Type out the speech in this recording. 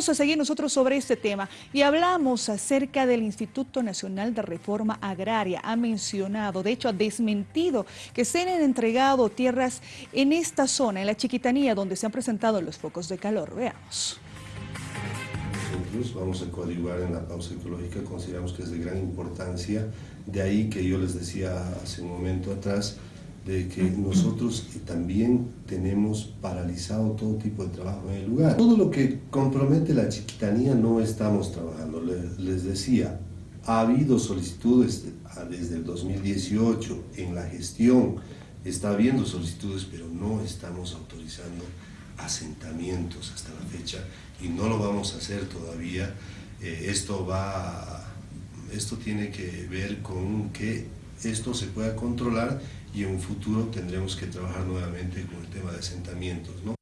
vamos a seguir nosotros sobre este tema y hablamos acerca del Instituto Nacional de Reforma Agraria. Ha mencionado, de hecho ha desmentido que se han entregado tierras en esta zona, en la Chiquitanía, donde se han presentado los focos de calor. Veamos. Nosotros vamos a coadyuvar en la pausa ecológica, consideramos que es de gran importancia, de ahí que yo les decía hace un momento atrás, de que nosotros también tenemos paralizado todo tipo de trabajo en el lugar. Todo lo que compromete la chiquitanía no estamos trabajando. Les decía, ha habido solicitudes desde el 2018 en la gestión, está habiendo solicitudes, pero no estamos autorizando asentamientos hasta la fecha y no lo vamos a hacer todavía. Eh, esto va, esto tiene que ver con que esto se pueda controlar y en un futuro tendremos que trabajar nuevamente con el tema de asentamientos. ¿no?